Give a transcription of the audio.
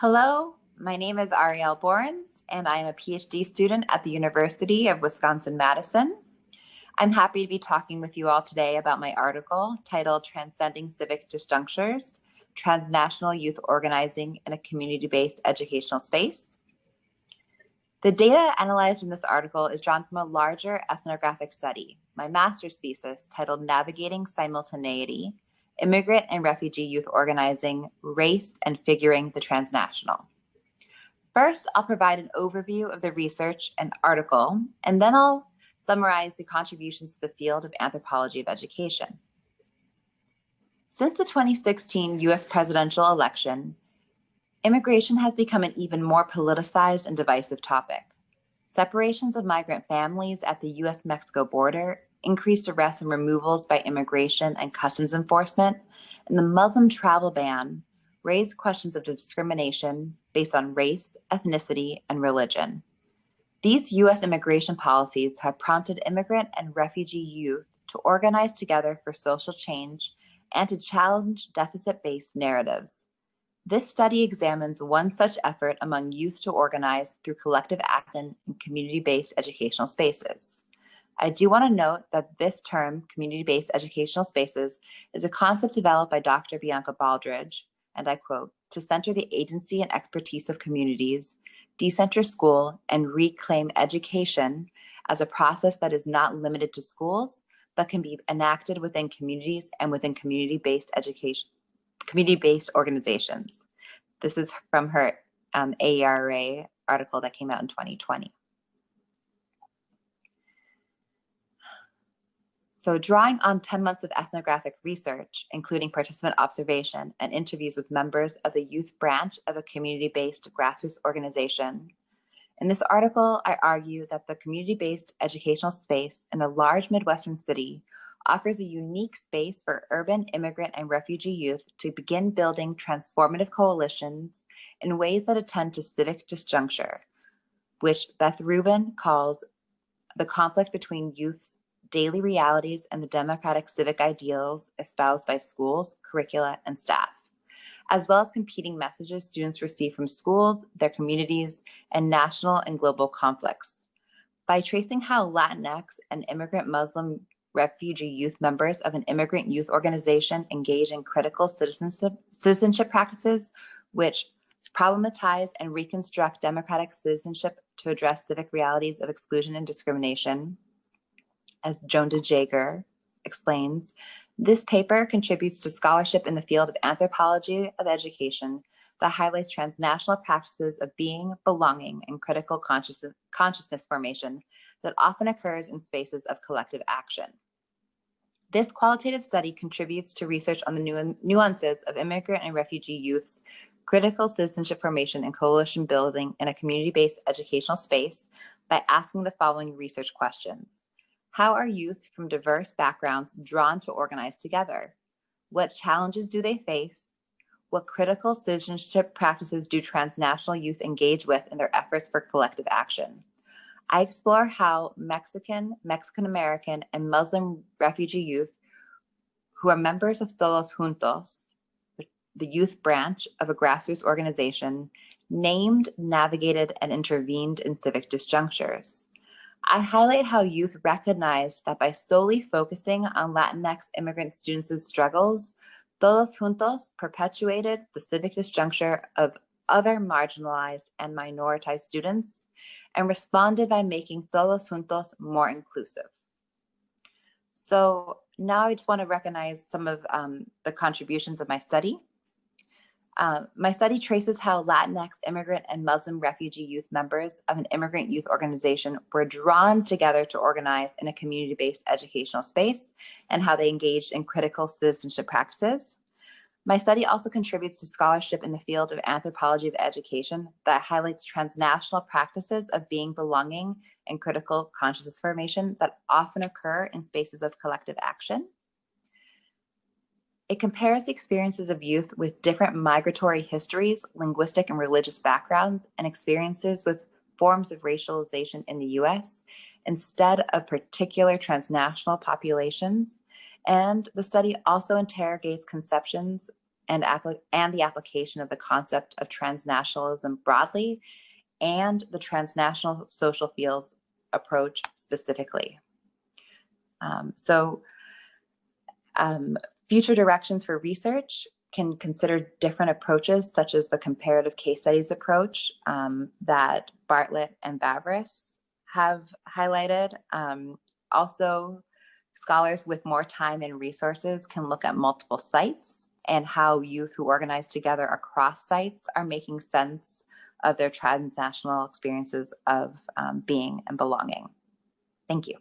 Hello, my name is Ariel Borens, and I am a PhD student at the University of Wisconsin-Madison. I'm happy to be talking with you all today about my article titled Transcending Civic Disjunctures, Transnational Youth Organizing in a Community-Based Educational Space. The data analyzed in this article is drawn from a larger ethnographic study, my master's thesis titled Navigating Simultaneity, immigrant and refugee youth organizing, race, and figuring the transnational. First, I'll provide an overview of the research and article, and then I'll summarize the contributions to the field of anthropology of education. Since the 2016 US presidential election, immigration has become an even more politicized and divisive topic. Separations of migrant families at the US-Mexico border increased arrests and removals by immigration and customs enforcement, and the Muslim travel ban raised questions of discrimination based on race, ethnicity, and religion. These US immigration policies have prompted immigrant and refugee youth to organize together for social change and to challenge deficit-based narratives. This study examines one such effort among youth to organize through collective action in community-based educational spaces. I do want to note that this term, community-based educational spaces, is a concept developed by Dr. Bianca Baldridge, and I quote, to center the agency and expertise of communities, decenter school, and reclaim education as a process that is not limited to schools, but can be enacted within communities and within community-based education, community-based organizations. This is from her um, AERA article that came out in 2020. So drawing on 10 months of ethnographic research, including participant observation and interviews with members of the youth branch of a community-based grassroots organization, in this article, I argue that the community-based educational space in a large Midwestern city offers a unique space for urban immigrant and refugee youth to begin building transformative coalitions in ways that attend to civic disjuncture, which Beth Rubin calls the conflict between youth's daily realities and the democratic civic ideals espoused by schools, curricula, and staff, as well as competing messages students receive from schools, their communities, and national and global conflicts. By tracing how Latinx and immigrant Muslim refugee youth members of an immigrant youth organization engage in critical citizenship, citizenship practices, which problematize and reconstruct democratic citizenship to address civic realities of exclusion and discrimination, as Joan DeJaeghere explains, this paper contributes to scholarship in the field of anthropology of education that highlights transnational practices of being, belonging, and critical consciousness, consciousness formation that often occurs in spaces of collective action. This qualitative study contributes to research on the nu nuances of immigrant and refugee youth's critical citizenship formation and coalition building in a community-based educational space by asking the following research questions. How are youth from diverse backgrounds drawn to organize together? What challenges do they face? What critical citizenship practices do transnational youth engage with in their efforts for collective action? I explore how Mexican, Mexican-American, and Muslim refugee youth who are members of Todos Juntos, the youth branch of a grassroots organization, named, navigated, and intervened in civic disjunctures. I highlight how youth recognize that by solely focusing on Latinx immigrant students' struggles, Todos Juntos perpetuated the civic disjuncture of other marginalized and minoritized students and responded by making Todos Juntos more inclusive. So now I just want to recognize some of um, the contributions of my study. Uh, my study traces how Latinx immigrant and Muslim refugee youth members of an immigrant youth organization were drawn together to organize in a community-based educational space and how they engaged in critical citizenship practices. My study also contributes to scholarship in the field of anthropology of education that highlights transnational practices of being belonging and critical consciousness formation that often occur in spaces of collective action. It compares the experiences of youth with different migratory histories, linguistic and religious backgrounds, and experiences with forms of racialization in the US instead of particular transnational populations. And the study also interrogates conceptions and, and the application of the concept of transnationalism broadly and the transnational social fields approach specifically. Um, so um, future directions for research can consider different approaches, such as the comparative case studies approach um, that Bartlett and Vavrus have highlighted. Um, also, scholars with more time and resources can look at multiple sites and how youth who organize together across sites are making sense of their transnational experiences of um, being and belonging. Thank you.